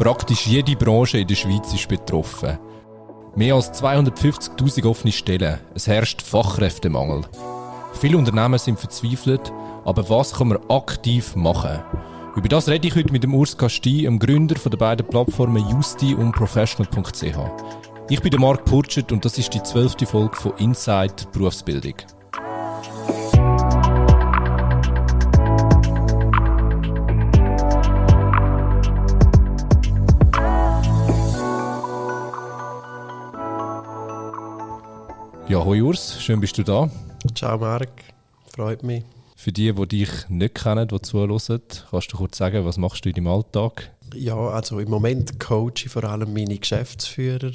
Praktisch jede Branche in der Schweiz ist betroffen. Mehr als 250.000 offene Stellen. Es herrscht Fachkräftemangel. Viele Unternehmen sind verzweifelt, aber was kann man aktiv machen? Über das rede ich heute mit dem Urs Casti, dem Gründer der beiden Plattformen Justi und Professional.ch. Ich bin der Marc Purchert und das ist die zwölfte Folge von Inside Berufsbildung. Ja, hoi Urs, schön bist du da. Ciao Marc, freut mich. Für die, die dich nicht kennen, die zuhören, kannst du kurz sagen, was machst du in deinem Alltag? Ja, also im Moment coache ich vor allem meine Geschäftsführer.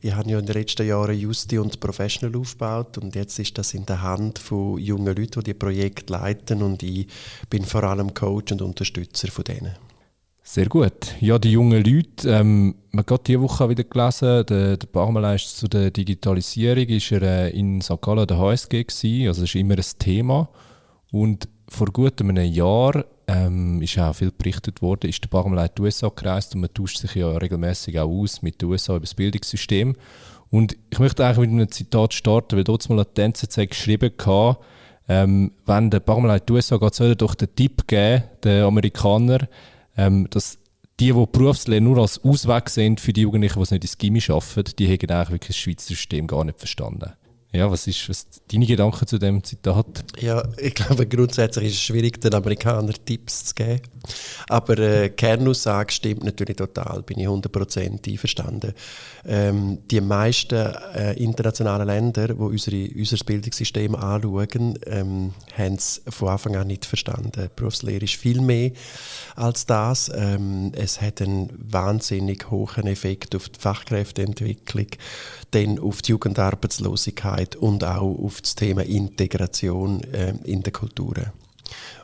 Ich habe ja in den letzten Jahren Justi und Professional aufgebaut und jetzt ist das in der Hand von jungen Leuten, die die Projekte leiten und ich bin vor allem Coach und Unterstützer von denen. Sehr gut. Ja, die jungen Leute, ähm, man hat diese Woche wieder gelesen, der, der Bachmeister zu der Digitalisierung er äh, in St. Gallen der HSG gewesen, also das ist immer ein Thema. Und vor gut einem Jahr ähm, ist auch viel berichtet worden, ist der Bachmeister die USA gereist und man tauscht sich ja regelmäßig auch aus mit den USA über das Bildungssystem. Und ich möchte eigentlich mit einem Zitat starten, weil dort mal die NZZ geschrieben hatte, ähm, wenn der Bachmeister die USA geht, soll er doch den Tipp geben, den Amerikanern, ähm, dass die, die Berufslehre nur als Ausweg sind für die Jugendlichen, die es nicht ins Gimmi arbeiten, die haben eigentlich wirklich das Schweizer System gar nicht verstanden. Ja, was ist was deine Gedanken zu dem Zitat? Ja, ich glaube, grundsätzlich ist es schwierig, den Amerikanern Tipps zu geben. Aber äh, Kernaussage stimmt natürlich total, bin ich 100% einverstanden. Ähm, die meisten äh, internationalen Länder, die unsere, unser Bildungssystem anschauen, ähm, haben es von Anfang an nicht verstanden. Die Berufslehre ist viel mehr als das. Ähm, es hat einen wahnsinnig hohen Effekt auf die Fachkräfteentwicklung dann auf die Jugendarbeitslosigkeit und auch auf das Thema Integration äh, in der Kulturen.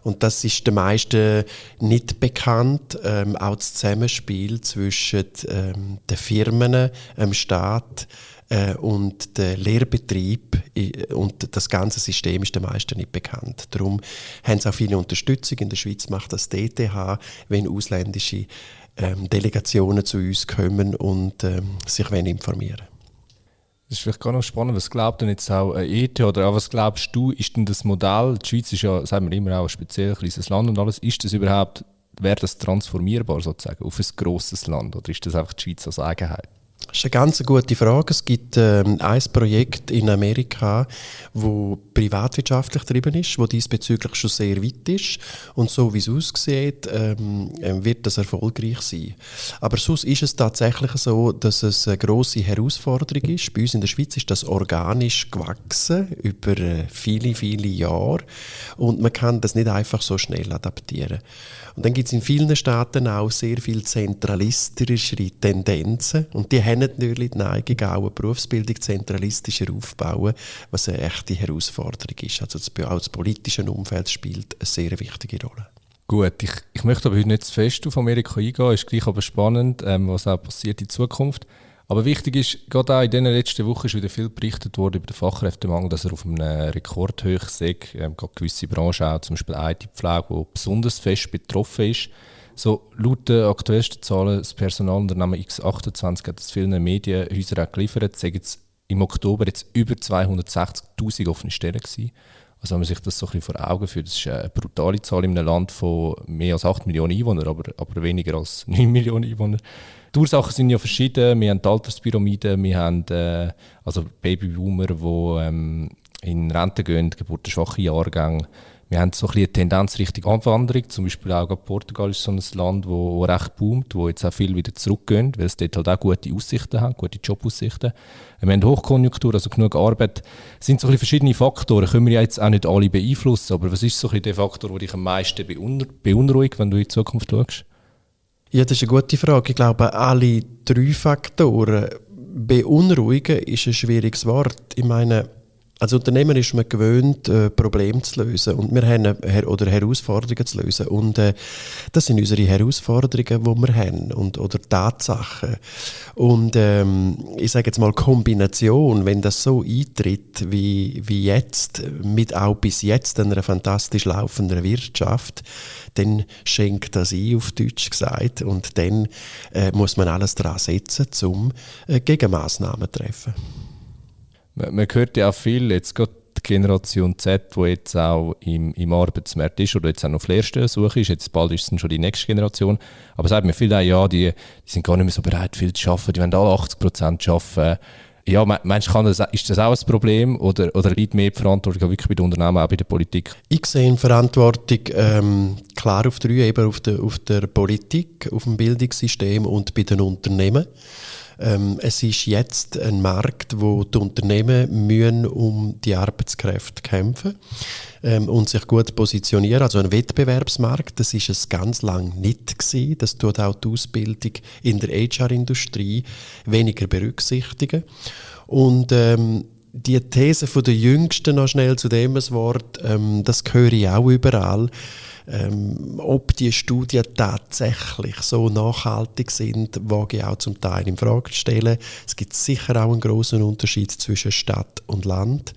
Und das ist den meisten nicht bekannt. Ähm, auch das Zusammenspiel zwischen ähm, den Firmen, dem Staat äh, und dem Lehrbetrieb und das ganze System ist den meisten nicht bekannt. Darum haben sie auch viele Unterstützung. In der Schweiz macht das DTH, wenn ausländische ähm, Delegationen zu uns kommen und ähm, sich informieren wollen. Das ist vielleicht gar noch spannend. Was glaubt denn jetzt auch ein ETH oder auch was glaubst du, ist denn das Modell, die Schweiz ist ja, sagen wir immer auch ein speziell kleines Land und alles, ist das überhaupt, wäre das transformierbar sozusagen auf ein grosses Land oder ist das einfach die Schweiz als Eigenheit? Das ist eine ganz gute Frage. Es gibt ähm, ein Projekt in Amerika, wo privatwirtschaftlich getrieben ist, wo diesbezüglich schon sehr weit ist. Und so wie es aussieht, ähm, ähm, wird das erfolgreich sein. Aber sonst ist es tatsächlich so, dass es eine grosse Herausforderung ist. Bei uns in der Schweiz ist das organisch gewachsen über äh, viele, viele Jahre. Und man kann das nicht einfach so schnell adaptieren. Und dann gibt es in vielen Staaten auch sehr viel zentralistischere Tendenzen. Und die haben natürlich die Neigung, auch eine Berufsbildung zentralistischer aufzubauen, was eine echte Herausforderung ist. Also das, auch das politische Umfeld spielt eine sehr wichtige Rolle. Gut, ich, ich möchte aber heute nicht zu fest auf Amerika eingehen, ist gleich aber spannend, ähm, was auch passiert in Zukunft. Aber wichtig ist, gerade auch in den letzten Wochen ist wieder viel berichtet worden über den Fachkräftemangel, dass er auf einem Rekordhoch ist. Ähm, gerade gewisse Branchen, auch zum Beispiel IT-Pflege, die besonders fest betroffen ist. So, laut den aktuellsten Zahlen, das Personalunternehmen X28 hat es vielen Medienhäusern auch geliefert, sagen jetzt im Oktober jetzt über 260'000 offene Stellen gewesen. Also wenn man sich das so ein bisschen vor Augen führt, das ist eine brutale Zahl in einem Land von mehr als 8 Millionen Einwohnern, aber, aber weniger als 9 Millionen Einwohner. Die Ursachen sind ja verschieden. Wir haben die Alterspyramide, wir haben äh, also Babyboomer, die ähm, in Rente gehen, geburtenschwache Jahrgänge. Wir haben so ein eine Tendenz Richtung Anwanderung. Zum Beispiel auch Portugal ist so ein Land, wo, wo recht boomt, wo jetzt auch viel wieder zurückgehen, weil es dort halt auch gute Aussichten haben, gute Jobaussichten. Wir haben Hochkonjunktur, also genug Arbeit. Das sind so verschiedene Faktoren. Können wir jetzt auch nicht alle beeinflussen, aber was ist so der Faktor, der dich am meisten beunruhigt, wenn du in die Zukunft schaust? Ja, das ist eine gute Frage. Ich glaube, alle drei Faktoren beunruhigen ist ein schwieriges Wort. Ich meine, Als Unternehmer ist man gewöhnt, äh, Probleme zu lösen und wir haben her oder Herausforderungen zu lösen. Und äh, das sind unsere Herausforderungen, die wir haben und, oder Tatsachen. Und ähm, ich sage jetzt mal Kombination, wenn das so eintritt wie, wie jetzt, mit auch bis jetzt einer fantastisch laufenden Wirtschaft, dann schenkt das ein, auf Deutsch gesagt. Und dann äh, muss man alles daran setzen, um äh, Gegenmaßnahmen zu treffen. Man, man hört ja auch viel, jetzt gerade die Generation Z, die jetzt auch im, im Arbeitsmarkt ist oder jetzt auch noch auf Lehrstellensuche ist, jetzt bald ist es schon die nächste Generation, aber sagt mir viele auch, ja, die, die sind gar nicht mehr so bereit, viel zu arbeiten, die wollen alle 80 Prozent arbeiten. Ja, meinst du, ist das auch ein Problem oder, oder liegt mehr die Verantwortung wirklich bei den Unternehmen, auch bei der Politik? Ich sehe Verantwortung ähm, klar auf drei, eben auf der, auf der Politik, auf dem Bildungssystem und bei den Unternehmen. Ähm, es ist jetzt ein Markt, wo die Unternehmen müssen um die Arbeitskräfte kämpfen ähm, und sich gut positionieren. Also ein Wettbewerbsmarkt, das ist es ganz lang nicht gewesen. Das tut auch die Ausbildung in der HR-Industrie weniger berücksichtigen. Und ähm, die These von der Jüngsten noch schnell zu dem Wort, ähm, das höre ich auch überall ähm, ob die Studien tatsächlich so nachhaltig sind, wage ich auch zum Teil in Frage zu stellen. Es gibt sicher auch einen großen Unterschied zwischen Stadt und Land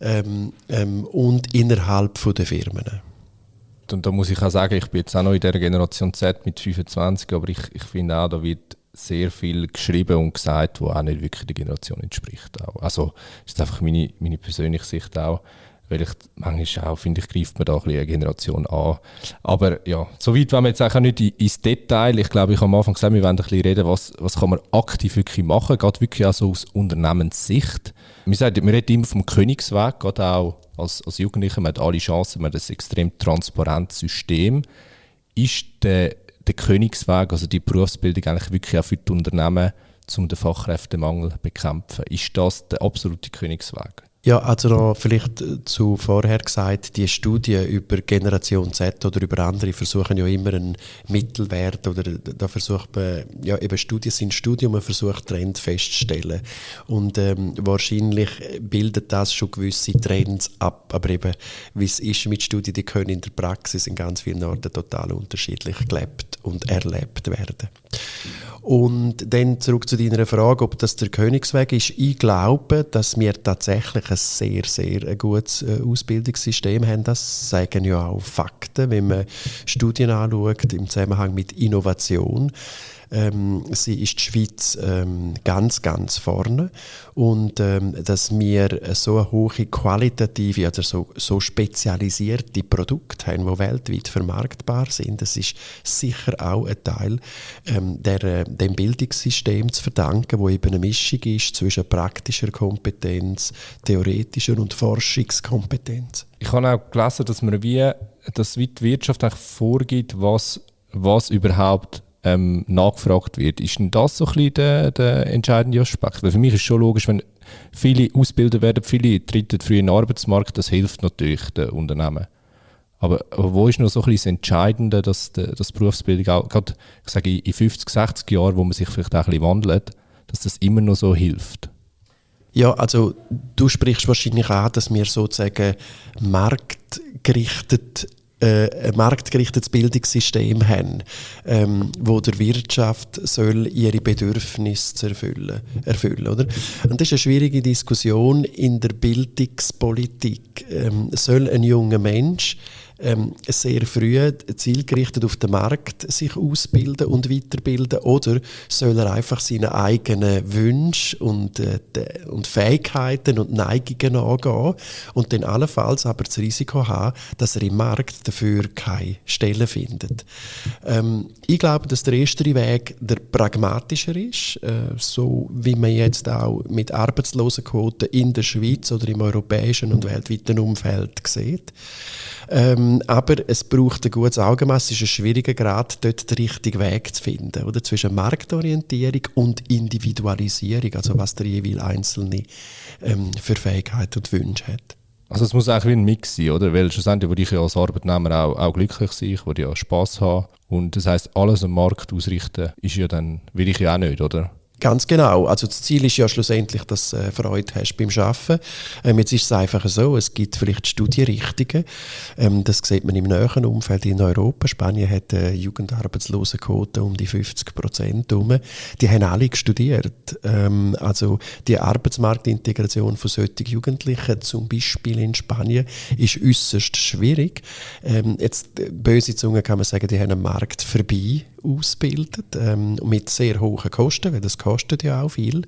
ähm, ähm, und innerhalb von der Firmen. Und da muss ich auch sagen, ich bin jetzt auch noch in der Generation Z mit 25, aber ich, ich finde auch, da wird sehr viel geschrieben und gesagt, wo auch nicht wirklich der Generation entspricht. Also das ist einfach meine, meine persönliche Sicht auch. Weil ich manchmal auch, finde ich, greift man da ein bisschen eine Generation an. Aber ja, soweit wollen wir jetzt auch nicht ins Detail. Ich glaube, ich habe am Anfang gesagt, wir wollen ein bisschen reden, was, was kann man aktiv wirklich machen, gerade wirklich auch so aus Unternehmenssicht. Wir, sagen, wir reden immer vom Königsweg, gerade auch als, als Jugendliche, man hat alle Chancen, man hat ein extrem transparentes System. Ist der, der Königsweg, also die Berufsbildung eigentlich wirklich auch für die Unternehmen, um den Fachkräftemangel zu bekämpfen? Ist das der absolute Königsweg? Ja, also noch vielleicht äh, zu vorher gesagt, die Studien über Generation Z oder über andere versuchen ja immer einen Mittelwert oder da versucht man, ja eben Studien sind Studien, man versucht Trends festzustellen und ähm, wahrscheinlich bildet das schon gewisse Trends ab, aber eben wie es ist mit Studien, die können in der Praxis in ganz vielen Orten total unterschiedlich gelebt und erlebt werden. Und dann zurück zu deiner Frage, ob das der Königsweg ist. Ich glaube, dass wir tatsächlich ein sehr, sehr gutes äh, Ausbildungssystem haben. Das zeigen ja auch Fakten, wenn man Studien anschaut im Zusammenhang mit Innovation. Ähm, sie ist die Schweiz ähm, ganz, ganz vorne. Und ähm, dass wir so eine hohe qualitative, also so, so spezialisierte Produkte haben, die weltweit vermarktbar sind, das ist sicher auch ein Teil ähm, der, äh, dem Bildungssystem zu verdanken, wo eben eine Mischung ist zwischen praktischer Kompetenz, theoretischer und Forschungskompetenz. Ich habe auch gelesen, dass man wie, dass die Wirtschaft eigentlich vorgibt, was, was überhaupt ähm, nachgefragt wird. Ist denn das so ein bisschen der, der entscheidende Aspekt? Weil für mich ist schon logisch, wenn viele ausgebildet werden, viele treten früh in den Arbeitsmarkt, das hilft natürlich den Unternehmen. Aber, aber wo ist noch so ein bisschen das Entscheidende, dass die, dass Berufsbildung auch, gerade ich sage, in 50, 60 Jahren, wo man sich vielleicht auch ein bisschen wandelt, dass das immer noch so hilft? Ja, also du sprichst wahrscheinlich an, dass wir sozusagen marktgerichtet äh, ein marktgerichtetes Bildungssystem haben, ähm, wo der Wirtschaft soll ihre Bedürfnisse erfüllen, erfüllen oder? Und das ist eine schwierige Diskussion in der Bildungspolitik. Ähm, soll ein junger Mensch ähm, sehr früh zielgerichtet auf den Markt sich ausbilden und weiterbilden oder soll er einfach seine eigenen Wünsche und, äh, und Fähigkeiten und Neigungen angehen und dann allenfalls aber das Risiko haben, dass er im Markt dafür keine Stelle findet. Ähm, ich glaube, dass der erste Weg der pragmatischer ist, äh, so wie man jetzt auch mit Arbeitslosenquoten in der Schweiz oder im europäischen und weltweiten Umfeld sieht. Ähm, aber es braucht ein gutes Augenmaß. Es ist ein schwieriger Grad, dort den richtigen Weg zu finden. Oder? Zwischen Marktorientierung und Individualisierung, also was der jeweils Einzelne ähm, für Fähigkeiten und Wünsche hat. Also es muss eigentlich ein Mix sein, oder? Weil schlussendlich will ich ja als Arbeitnehmer auch, auch glücklich sein, ich will ja Spass haben. Und das heißt alles am Markt ausrichten, ist ja dann, will ich ja auch nicht, oder? Ganz genau. Also das Ziel ist ja schlussendlich, dass du äh, Freude hast beim Arbeiten. Ähm, jetzt ist es einfach so, es gibt vielleicht Studienrichtungen. Ähm, das sieht man im näheren Umfeld in Europa. Spanien hat eine Jugendarbeitslosenquote um die 50 Prozent. Die haben alle studiert. Ähm, also die Arbeitsmarktintegration von solchen Jugendlichen, zum Beispiel in Spanien, ist äußerst schwierig. Ähm, jetzt, äh, böse Zunge kann man sagen, die haben einen Markt vorbei ausbildet, ähm, mit sehr hohen Kosten, weil das kostet ja auch viel.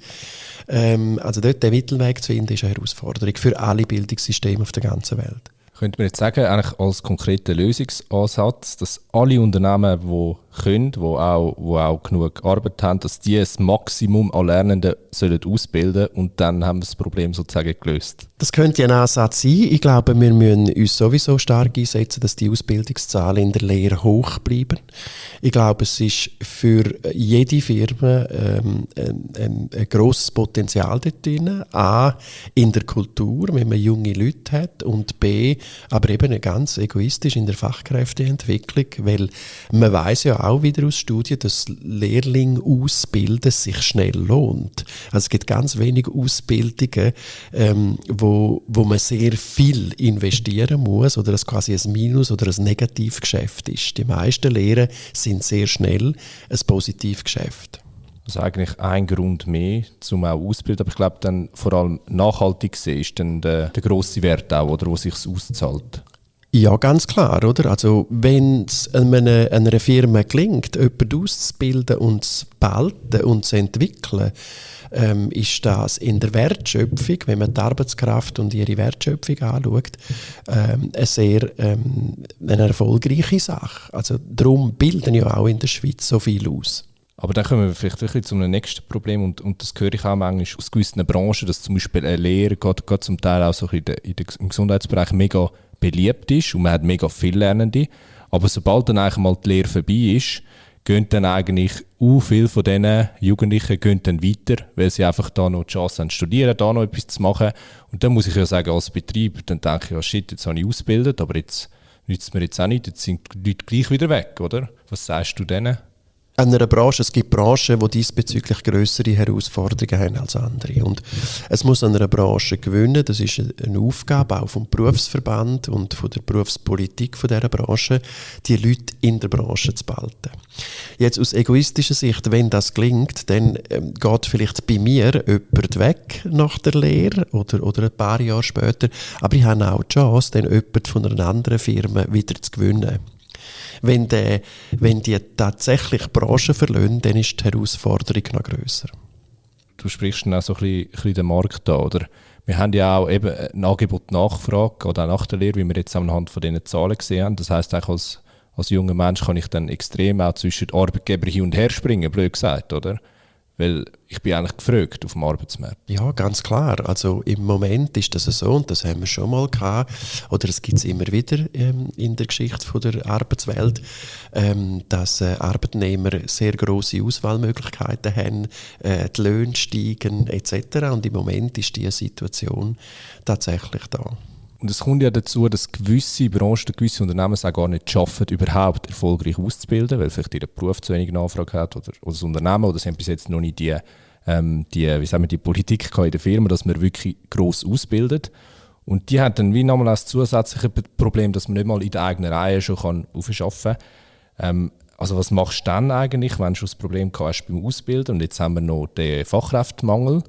Ähm, also dort den Mittelweg zu finden, ist eine Herausforderung für alle Bildungssysteme auf der ganzen Welt. Könnte man jetzt sagen, eigentlich als konkreter Lösungsansatz, dass alle Unternehmen, die können, die auch, wo auch genug Arbeit haben, dass die das Maximum an Lernenden sollen ausbilden und dann haben wir das Problem sozusagen gelöst? Das könnte ein Ansatz sein. Ich glaube, wir müssen uns sowieso stark einsetzen, dass die Ausbildungszahlen in der Lehre hoch bleiben. Ich glaube, es ist für jede Firma ähm, ein, ein, ein grosses Potenzial dort drin. A, in der Kultur, wenn man junge Leute hat und B, aber eben ganz egoistisch in der Fachkräfteentwicklung, weil man weiß ja auch wieder aus Studien, dass Lehrling ausbilden sich schnell lohnt. Also es gibt ganz wenige Ausbildungen, ähm, wo, wo man sehr viel investieren muss oder das quasi ein Minus oder ein Negativgeschäft ist. Die meisten Lehren sind sehr schnell ein Positivgeschäft. Also eigentlich ein Grund mehr, um auch auszubilden. Aber ich glaube, dann vor allem nachhaltig sehen ist dann der, der grosse Wert auch, oder, wo sich auszahlt. Ja, ganz klar, oder? Also, wenn es einer, einer Firma gelingt, jemanden auszubilden und zu behalten und zu entwickeln, ähm, ist das in der Wertschöpfung, wenn man die Arbeitskraft und ihre Wertschöpfung anschaut, ähm, eine sehr ähm, eine erfolgreiche Sache. Also, darum bilden ja auch in der Schweiz so viel aus. Aber dann kommen wir vielleicht wirklich zu einem nächsten Problem und, und das höre ich auch manchmal aus gewissen Branchen, dass zum Beispiel eine Lehre gerade, gerade zum Teil auch so in der, in der, im Gesundheitsbereich mega beliebt ist und man hat mega viele Lernende. Aber sobald dann eigentlich mal die Lehre vorbei ist, gehen dann eigentlich auch viele von diesen Jugendlichen gehen dann weiter, weil sie einfach da noch die Chance haben, studieren, da noch etwas zu machen. Und dann muss ich ja sagen, als Betrieb, dann denke ich, ja shit, jetzt habe ich ausgebildet, aber jetzt nützt mir jetzt auch nicht, jetzt sind die Leute gleich wieder weg, oder? Was sagst du denen? Einer Branche, es gibt Branchen, die diesbezüglich größere Herausforderungen haben als andere. Und es muss an einer Branche gewinnen, das ist eine Aufgabe auch vom Berufsverband und von der Berufspolitik von dieser Branche, die Leute in der Branche zu behalten. Jetzt aus egoistischer Sicht, wenn das gelingt, dann ähm, geht vielleicht bei mir jemand weg nach der Lehre oder, oder ein paar Jahre später, aber ich habe auch die Chance, dann jemand von einer anderen Firma wieder zu gewinnen. Wenn, der, wenn die tatsächlich Branche verlieren, dann ist die Herausforderung noch grösser. Du sprichst dann auch so ein bisschen, den Markt an, oder? Wir haben ja auch eben ein Angebot-Nachfrage, oder auch nach der Lehre, wie wir jetzt anhand von diesen Zahlen gesehen haben. Das heisst, auch als, als junger Mensch kann ich dann extrem auch zwischen Arbeitgeber hin und her springen, blöd gesagt, oder? Weil ich bin eigentlich gefragt auf dem Arbeitsmarkt. Ja, ganz klar. Also im Moment ist das so und das haben wir schon mal gehabt. Oder es gibt es immer wieder ähm, in der Geschichte von der Arbeitswelt, ähm, dass äh, Arbeitnehmer sehr große Auswahlmöglichkeiten haben, äh, die Löhne steigen etc. Und im Moment ist diese Situation tatsächlich da. Und es kommt ja dazu, dass gewisse Branchen, gewisse Unternehmen es auch gar nicht schaffen, überhaupt erfolgreich auszubilden, weil vielleicht ihr Beruf zu wenig Nachfrage hat oder, oder das Unternehmen oder sie haben bis jetzt noch nicht die, ähm, die, wie sagen wir, die Politik in der Firma, dass man wirklich gross ausbildet. Und die haben dann wie nochmal das zusätzliche Problem, dass man nicht mal in der eigenen Reihe schon kann aufschaffen kann. Ähm, also was machst du dann eigentlich, wenn du das Problem hast beim Ausbilden und jetzt haben wir noch den Fachkräftemangel,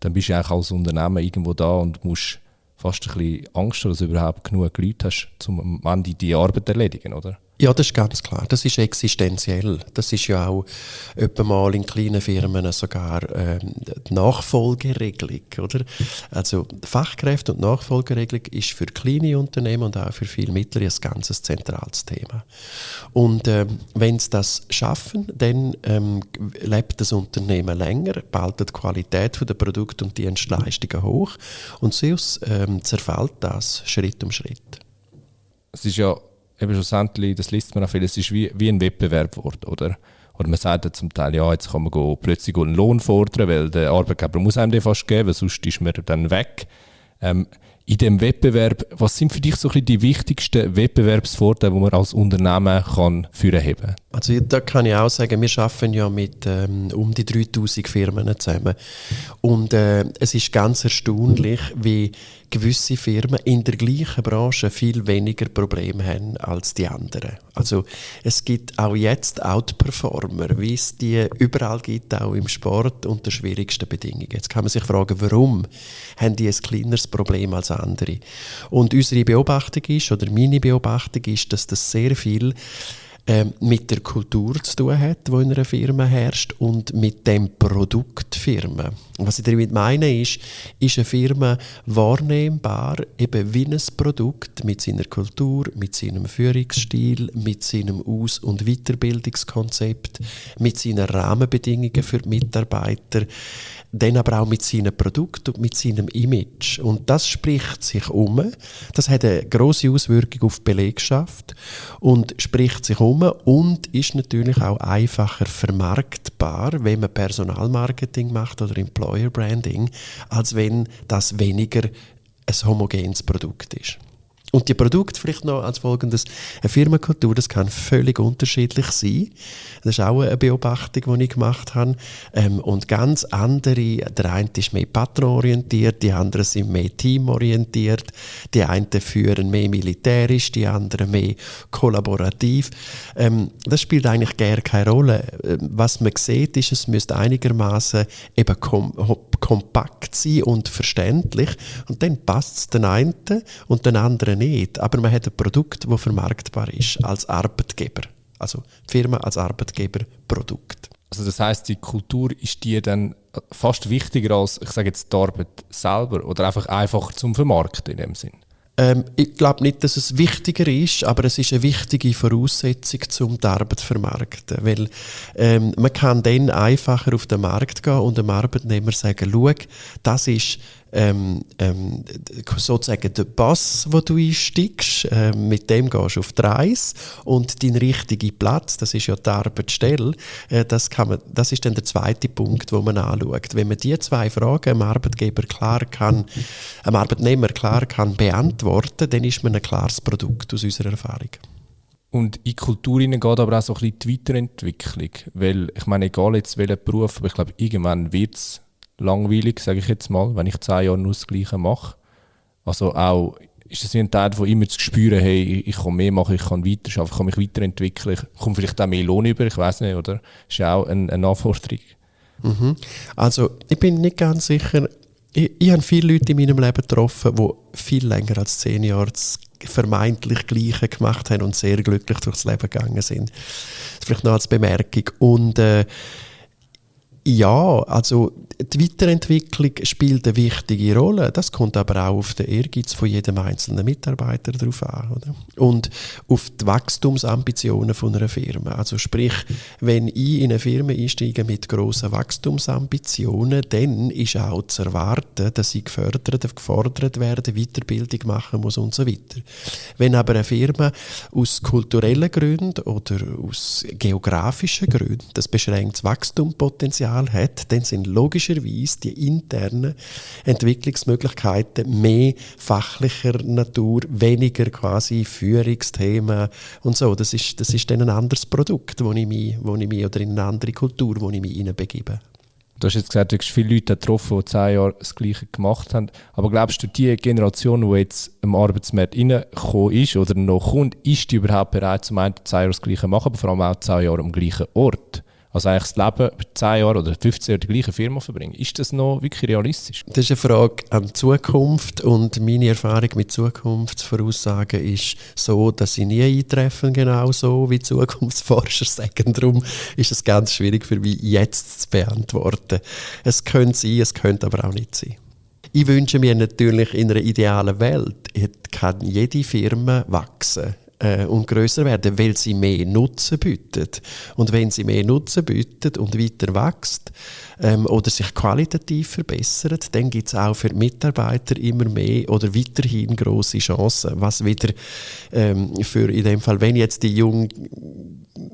dann bist du eigentlich als Unternehmen irgendwo da und musst fast ein bisschen Angst, dass du überhaupt genug Leute hast, um am Ende die Arbeit zu erledigen, oder? Ja, das ist ganz klar. Das ist existenziell. Das ist ja auch etwa mal in kleinen Firmen sogar ähm, die Nachfolgeregelung, oder? Also Fachkräfte und Nachfolgeregelung ist für kleine Unternehmen und auch für viele mittlere ein ganz zentrales Thema. Und ähm, wenn sie das schaffen, dann ähm, lebt das Unternehmen länger, behaltet die Qualität der Produkte und Dienstleistungen hoch und sonst ähm, zerfällt das Schritt um Schritt. Es ist ja eben schlussendlich, das liest man auch viel, es ist wie, wie ein Wettbewerb geworden, oder? Oder man sagt ja zum Teil, ja, jetzt kann man go, plötzlich einen Lohn fordern, weil der Arbeitgeber muss einem den fast geben, weil sonst ist man dann weg. Ähm, in dem Wettbewerb, was sind für dich so ein die wichtigsten Wettbewerbsvorteile, die man als Unternehmen kann führen haben? Also da kann ich auch sagen, wir arbeiten ja mit ähm, um die 3000 Firmen zusammen und äh, es ist ganz erstaunlich, wie gewisse Firmen in der gleichen Branche viel weniger Probleme haben als die anderen. Also es gibt auch jetzt Outperformer, wie es die überall gibt, auch im Sport unter schwierigsten Bedingungen. Jetzt kann man sich fragen, warum haben die ein kleineres Problem als andere? Und unsere Beobachtung ist, oder meine Beobachtung ist, dass das sehr viel ähm, mit der Kultur zu tun hat, die in einer Firma herrscht und mit dem Produkt Firma. Was ich damit meine ist, ist eine Firma wahrnehmbar eben wie ein Produkt mit seiner Kultur, mit seinem Führungsstil, mit seinem Aus- und Weiterbildungskonzept, mit seinen Rahmenbedingungen für die Mitarbeiter, dann aber auch mit seinem Produkt und mit seinem Image. Und das spricht sich um. Das hat eine große Auswirkung auf die Belegschaft und spricht sich um und ist natürlich auch einfacher vermarktbar, wenn man Personalmarketing macht oder Employer Branding, als wenn das weniger ein homogenes Produkt ist. Und die Produkte vielleicht noch als folgendes. Eine Firmenkultur, das kann völlig unterschiedlich sein. Das ist auch eine Beobachtung, die ich gemacht habe. Ähm, und ganz andere, der eine ist mehr patronorientiert, die anderen sind mehr teamorientiert, die einen führen mehr militärisch, die anderen mehr kollaborativ. Ähm, das spielt eigentlich gar keine Rolle. Ähm, was man sieht, ist, es müsste einigermaßen eben kom kompakt sein und verständlich. Und dann passt es den einen und den anderen nicht. Aber man hat ein Produkt, das vermarktbar ist als Arbeitgeber. Also die Firma als Arbeitgeber, Produkt. Also das heißt, die Kultur ist die dann fast wichtiger als, ich sage jetzt, die Arbeit selber oder einfach einfacher zum Vermarkten in dem Sinn? Ähm, ich glaube nicht, dass es wichtiger ist, aber es ist eine wichtige Voraussetzung, um die Arbeit zu vermarkten. Weil ähm, man kann dann einfacher auf den Markt gehen und dem Arbeitnehmer sagen, schau, das ist ähm, ähm, sozusagen der Pass, wo du einsteigst, äh, mit dem gehst du auf die Reise und dein richtiger Platz, das ist ja die Arbeitsstelle, äh, das, kann man, das ist dann der zweite Punkt, wo man anschaut. Wenn man diese zwei Fragen dem Arbeitgeber klar kann, einem Arbeitnehmer klar kann beantworten, dann ist man ein klares Produkt aus unserer Erfahrung. Und in Kultur geht aber auch so ein bisschen die Weiterentwicklung, weil ich meine, egal jetzt welcher Beruf, aber ich glaube, irgendwann wird es langweilig, sage ich jetzt mal, wenn ich zehn Jahre nur das Gleiche mache. Also auch, ist das wie ein Teil, wo immer zu spüren, hey, ich kann mehr machen, ich kann weiter arbeiten, ich kann mich weiterentwickeln, ich komme vielleicht auch mehr Lohn über, ich weiß nicht, oder? Das ist auch eine, eine Anforderung. Mhm. Also, ich bin nicht ganz sicher, ich, ich habe viele Leute in meinem Leben getroffen, die viel länger als zehn Jahre das vermeintlich Gleiche gemacht haben und sehr glücklich durchs Leben gegangen sind. Das vielleicht noch als Bemerkung. Und äh, ja, also die Weiterentwicklung spielt eine wichtige Rolle. Das kommt aber auch auf den Ehrgeiz von jedem einzelnen Mitarbeiter drauf an. Oder? Und auf die Wachstumsambitionen von einer Firma. Also sprich, wenn ich in eine Firma einsteige mit grossen Wachstumsambitionen, dann ist auch zu erwarten, dass ich gefördert, gefordert werde, Weiterbildung machen muss und so weiter. Wenn aber eine Firma aus kulturellen Gründen oder aus geografischen Gründen das beschränktes Wachstumspotenzial Potenzial hat, dann sind logischerweise die internen Entwicklungsmöglichkeiten mehr fachlicher Natur, weniger quasi Führungsthemen und so. Das ist, das ist dann ein anderes Produkt, wo ich mich, wo ich mich, oder in eine andere Kultur, wo ich mich hineinbegebe. Du hast jetzt gesagt, du hast viele Leute getroffen, die zehn Jahre das Gleiche gemacht haben. Aber glaubst du, die Generation, die jetzt im Arbeitsmarkt reingekommen ist oder noch kommt, ist die überhaupt bereit, zum einen zehn Jahre das Gleiche zu machen, aber vor allem auch zehn Jahre am gleichen Ort? Also eigentlich das Leben 10 Jahre oder 15 Jahre die gleiche Firma verbringen. Ist das noch wirklich realistisch? Das ist eine Frage an die Zukunft und meine Erfahrung mit Zukunftsvoraussagen ist so, dass sie nie eintreffen, genau so wie Zukunftsforscher sagen. Darum ist es ganz schwierig für mich jetzt zu beantworten. Es könnte sein, es könnte aber auch nicht sein. Ich wünsche mir natürlich in einer idealen Welt, kann jede Firma wachsen äh, und größer werden, weil sie mehr Nutzen bietet. Und wenn sie mehr Nutzen bietet und weiter wächst ähm, oder sich qualitativ verbessert, dann gibt es auch für Mitarbeiter immer mehr oder weiterhin große Chancen, was wieder ähm, für in dem Fall, wenn jetzt die junge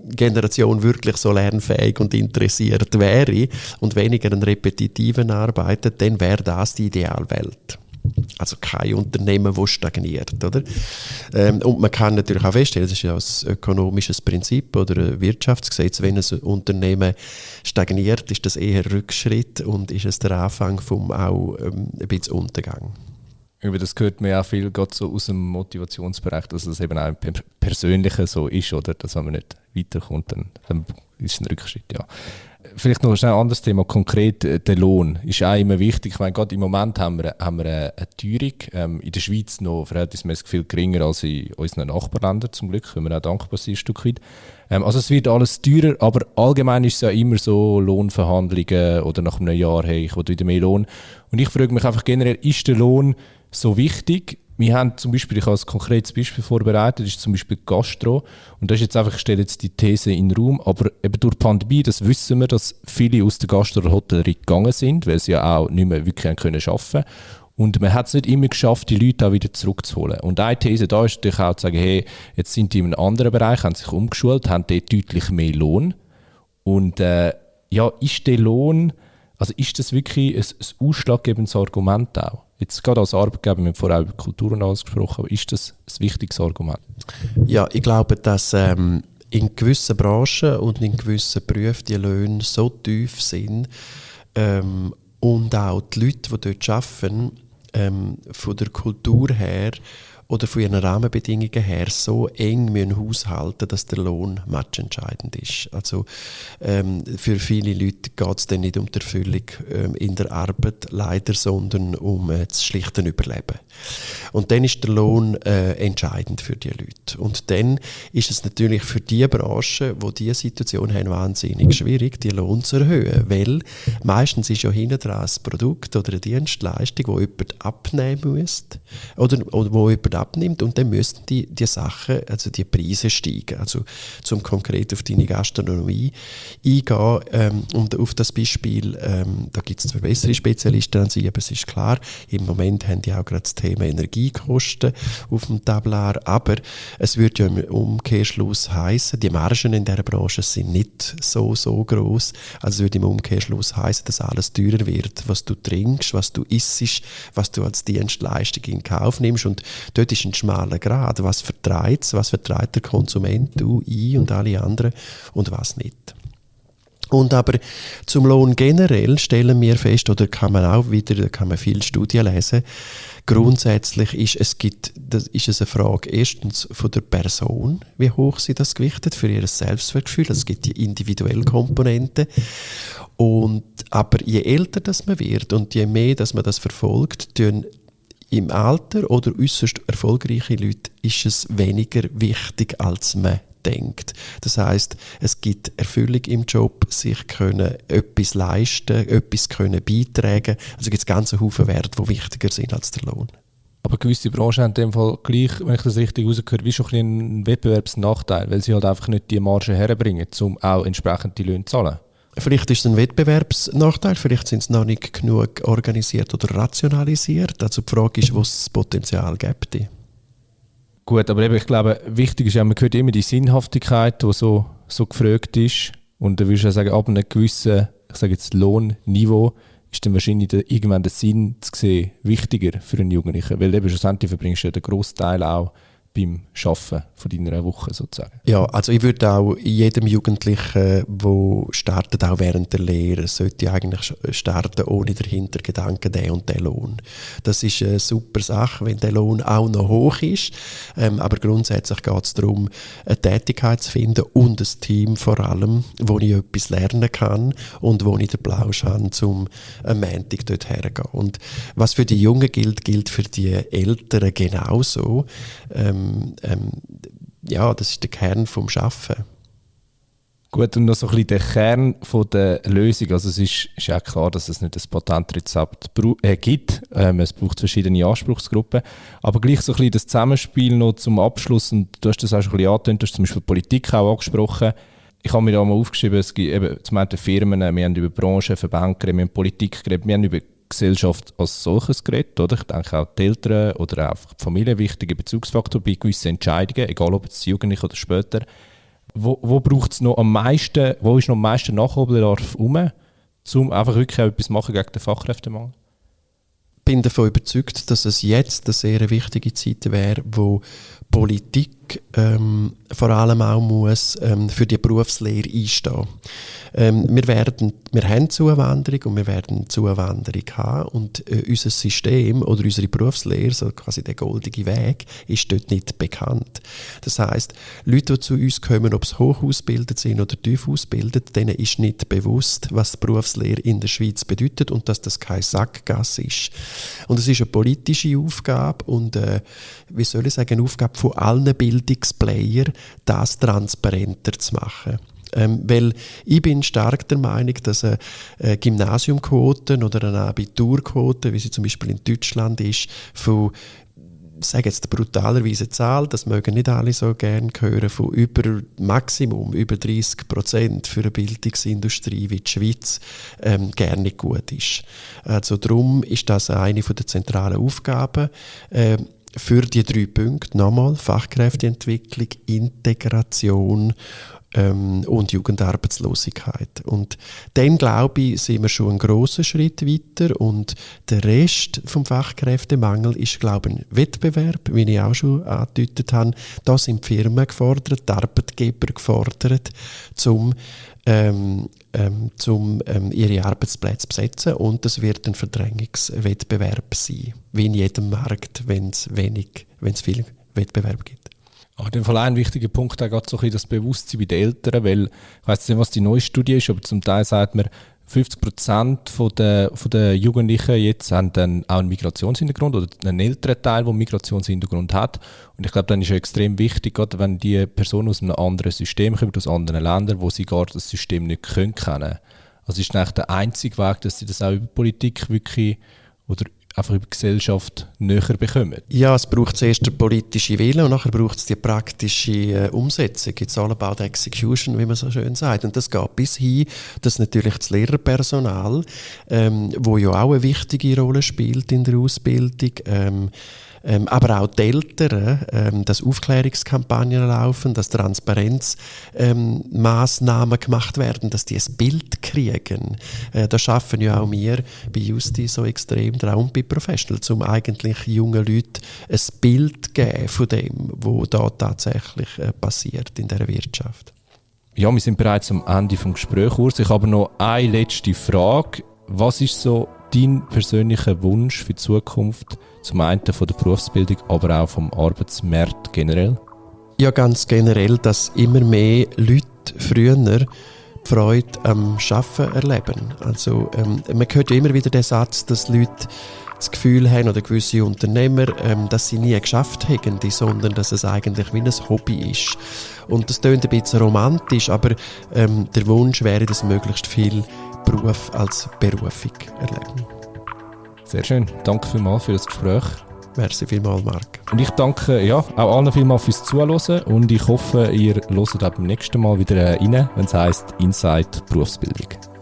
Generation wirklich so lernfähig und interessiert wäre und weniger an repetitiven arbeitet, dann wäre das die Idealwelt. Also kein Unternehmen, das stagniert. Oder? Ähm, und man kann natürlich auch feststellen, das ist ja ein ökonomisches Prinzip oder ein Wirtschaftsgesetz, wenn ein Unternehmen stagniert, ist das eher Rückschritt und ist es der Anfang vom auch ähm, ein bisschen Untergang. das gehört mir auch viel gerade so aus dem Motivationsbereich, dass es eben auch im Persönlichen so ist, oder? Dass wenn man nicht weiterkommt, dann, dann ist es ein Rückschritt, ja vielleicht noch schnell ein anderes Thema, konkret äh, der Lohn ist auch immer wichtig. Ich meine, gerade im Moment haben wir, haben wir eine, eine Teuerung, ähm, in der Schweiz noch verhältnismäßig viel geringer als in unseren Nachbarländern zum Glück, wenn wir auch dankbar sind ein Stück weit. Ähm, also es wird alles teurer, aber allgemein ist es ja immer so Lohnverhandlungen oder nach einem Jahr, hey, ich will wieder mehr Lohn. Und ich frage mich einfach generell, ist der Lohn so wichtig? Wir haben zum Beispiel, ich habe ein konkretes Beispiel vorbereitet, das ist zum Beispiel Gastro. Und das ist jetzt einfach, ich stelle jetzt die These in den Raum, aber eben durch die Pandemie, das wissen wir, dass viele aus der Gastro- oder Hotellerie gegangen sind, weil sie ja auch nicht mehr wirklich können arbeiten und man hat es nicht immer geschafft, die Leute auch wieder zurückzuholen. Und eine These da ist natürlich auch zu sagen, hey, jetzt sind die in einem anderen Bereich, haben sich umgeschult, haben dort deutlich mehr Lohn. Und äh, ja, ist der Lohn, also ist das wirklich ein, ein ausschlaggebendes Argument auch? Jetzt gerade als Arbeitgeber, wir haben vorher über Kultur und alles gesprochen, aber ist das ein wichtiges Argument? Ja, ich glaube, dass ähm, in gewissen Branchen und in gewissen Berufen die Löhne so tief sind ähm, und auch die Leute, die dort arbeiten, ähm, von der Kultur her oder von ihren Rahmenbedingungen her so eng müssen haushalten dass der Lohn matchentscheidend ist. Also ähm, für viele Leute geht es dann nicht um die Erfüllung ähm, in der Arbeit leider, sondern um äh, das schlichte Überleben. Und dann ist der Lohn äh, entscheidend für die Leute. Und dann ist es natürlich für die Branchen, wo die diese Situation haben, wahnsinnig schwierig, die Lohn zu erhöhen, weil meistens ist ja hinten dran ein Produkt oder eine Dienstleistung, wo jemand abnehmen muss oder, oder wo jemand abnimmt und dann müssten die, die Sachen, also die Preise steigen. Also zum konkret auf deine Gastronomie eingehen ähm, und auf das Beispiel, ähm, da gibt es zwar bessere Spezialisten an sich, aber es ist klar, im Moment haben die auch gerade das Thema Energiekosten auf dem Tablar, aber es würde ja im Umkehrschluss heißen, die Margen in dieser Branche sind nicht so, so groß, also es würde im Umkehrschluss heißen, dass alles teurer wird, was du trinkst, was du isst, was du als Dienstleistung in Kauf nimmst und dort ist ein schmaler Grad. Was vertreibt was vertreibt der Konsument, du, ich und alle anderen und was nicht. Und aber zum Lohn generell stellen wir fest, oder kann man auch wieder, da kann man viele Studien lesen, grundsätzlich ist es, gibt, das ist es eine Frage erstens von der Person, wie hoch sie das gewichtet für ihr Selbstwertgefühl. Also es gibt die individuelle Komponente. Und, aber je älter das man wird und je mehr dass man das verfolgt, tun im Alter oder äußerst erfolgreiche Leute ist es weniger wichtig, als man denkt. Das heißt, es gibt Erfüllung im Job, sich können etwas leisten, etwas können beitragen. Also gibt es ganze Haufen Werte, die wichtiger sind als der Lohn. Aber gewisse Branchen haben in dem Fall gleich, wenn ich das richtig rausgehöre, wie schon ein einen Wettbewerbsnachteil, weil sie halt einfach nicht die Marge herbringen, um auch entsprechend die Löhne zu zahlen. Vielleicht ist es ein Wettbewerbsnachteil, vielleicht sind sie noch nicht genug organisiert oder rationalisiert. Also die Frage ist, wo es das Potenzial gibt. Gut, aber eben, ich glaube, wichtig ist ja, man hört immer die Sinnhaftigkeit, die so, so gefragt ist. Und da würde ich ja sagen, ab einem gewissen, ich sage jetzt Lohnniveau, ist dann wahrscheinlich der, irgendwann der Sinn zu sehen wichtiger für einen Jugendlichen. Weil eben schlussendlich verbringst du ja den Großteil auch beim Schaffen von deiner Woche sozusagen? Ja, also ich würde auch jedem Jugendlichen, der startet, auch während der Lehre, sollte eigentlich starten ohne den Hintergedanken, der und der Lohn. Das ist eine super Sache, wenn der Lohn auch noch hoch ist, ähm, aber grundsätzlich geht es darum, eine Tätigkeit zu finden und ein Team vor allem, wo ich etwas lernen kann und wo ich den Plausch habe, um am Montag dort herzugehen. Und was für die Jungen gilt, gilt für die Älteren genauso. Ähm, ähm, ähm, ja, das ist der Kern vom Schaffen. Gut, und noch so ein bisschen der Kern von der Lösung. Also es ist, ist ja klar, dass es nicht ein Patentrezept äh, gibt. Ähm, es braucht verschiedene Anspruchsgruppen. Aber gleich so ein bisschen das Zusammenspiel noch zum Abschluss, und du hast das auch schon ein bisschen angetönt, du hast zum Beispiel Politik auch angesprochen. Ich habe mir da mal aufgeschrieben, es gibt eben zum einen Firmen, wir haben über Branchen, Verbände wir haben Politik geredet, wir haben über Gesellschaft als solches geredet. Oder? Ich denke auch die Eltern oder auch die Familie wichtige Bezugsfaktor bei gewissen Entscheidungen, egal ob es jugendlich oder später. Wo, wo braucht es noch am meisten, wo ist noch am meisten Nachholbedarf um, um einfach wirklich etwas machen gegen den Fachkräftemangel? bin davon überzeugt, dass es jetzt eine sehr wichtige Zeit wäre, wo Politik ähm, vor allem auch muss ähm, für die Berufslehre einstehen. Ähm, wir, wir haben Zuwanderung und wir werden Zuwanderung haben und äh, unser System oder unsere Berufslehre, so quasi der goldige Weg, ist dort nicht bekannt. Das heißt, Leute, die zu uns kommen, ob sie hoch ausgebildet sind oder tief ausgebildet, denen ist nicht bewusst, was Berufslehre in der Schweiz bedeutet und dass das kein Sackgasse ist. Und es ist eine politische Aufgabe und äh, wie soll ich sagen, eine Aufgabe von allen Bildungsplayern, das transparenter zu machen. Ähm, weil ich bin stark der Meinung, dass eine, eine Gymnasiumquote oder eine Abiturquote, wie sie zum Beispiel in Deutschland ist, von sage jetzt brutalerweise Zahl, das mögen nicht alle so gerne hören, von über Maximum, über 30 Prozent für eine Bildungsindustrie wie die Schweiz ähm, gerne gut ist. Also darum ist das eine der zentralen Aufgaben. Äh, für die drei Punkte nochmal Fachkräfteentwicklung, Integration ähm, und Jugendarbeitslosigkeit. Und dann, glaube ich, sind wir schon einen grossen Schritt weiter und der Rest vom Fachkräftemangel ist, glaube ich, ein Wettbewerb, wie ich auch schon angedeutet habe. Da sind die Firmen gefordert, die Arbeitgeber gefordert, um ähm, ähm, zum ähm, ihre Arbeitsplätze zu besetzen und es wird ein Verdrängungswettbewerb sein, wie in jedem Markt, wenn es wenig, wenn es viel Wettbewerb gibt. Ah, in dem Fall ein wichtiger Punkt auch gerade so ein das Bewusstsein bei den Eltern, weil ich weiß nicht, was die neue Studie ist, aber zum Teil sagt man, 50 Prozent der, der Jugendlichen jetzt haben dann auch einen Migrationshintergrund oder einen älteren Teil, der einen Migrationshintergrund hat. Und ich glaube, dann ist es extrem wichtig, gerade wenn die Personen aus einem anderen System kommen, aus anderen Ländern, wo sie gar das System nicht können. Also ist eigentlich der einzige Weg, dass sie das auch über Politik wirklich oder einfach über Gesellschaft näher bekommen? Ja, es braucht zuerst den politischen Willen und nachher braucht es die praktische äh, Umsetzung. It's all about execution, wie man so schön sagt. Und das geht bis hin, dass natürlich das Lehrerpersonal, ähm, wo ja auch eine wichtige Rolle spielt in der Ausbildung, ähm, ähm, aber auch die Eltern, ähm, dass Aufklärungskampagnen laufen, dass Transparenzmaßnahmen ähm, gemacht werden, dass die ein Bild kriegen. Äh, da schaffen ja auch wir bei Justi so extrem dran bei Professionals, um eigentlich jungen Leuten ein Bild geben von dem, was da tatsächlich äh, passiert in der Wirtschaft. Ja, wir sind bereits am Ende des Gesprächs. Ich habe noch eine letzte Frage. Was ist so dein persönlicher Wunsch für die Zukunft? Zum einen von der Berufsbildung, aber auch vom Arbeitsmarkt generell? Ja, ganz generell, dass immer mehr Leute früher die Freude am Arbeiten erleben. Also, ähm, man hört ja immer wieder den Satz, dass Leute das Gefühl haben, oder gewisse Unternehmer, ähm, dass sie nie geschafft hätten, sondern dass es eigentlich wie ein Hobby ist. Und das klingt ein bisschen romantisch, aber ähm, der Wunsch wäre, dass möglichst viel Beruf als Berufung erleben. Sehr schön. Danke vielmals für das Gespräch. Merci vielmals, Marc. Und ich danke ja, auch allen vielmals fürs Zuhören und ich hoffe, ihr hört auch beim nächsten Mal wieder rein, wenn es heisst Inside Berufsbildung.